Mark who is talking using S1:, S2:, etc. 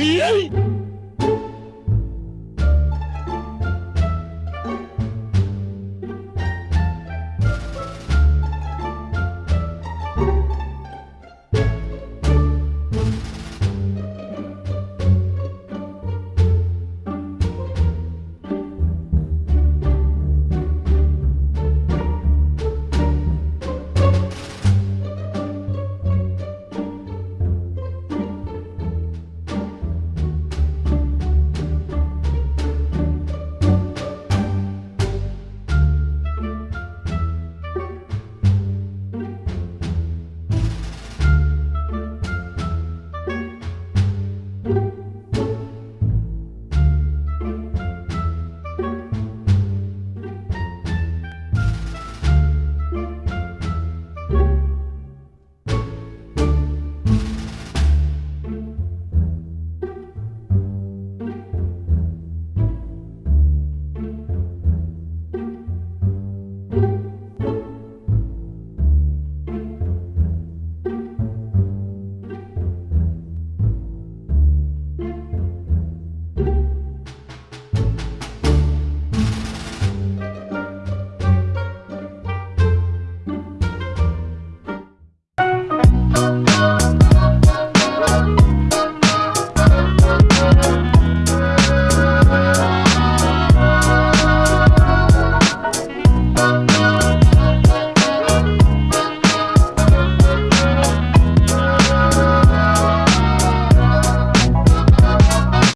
S1: E aí?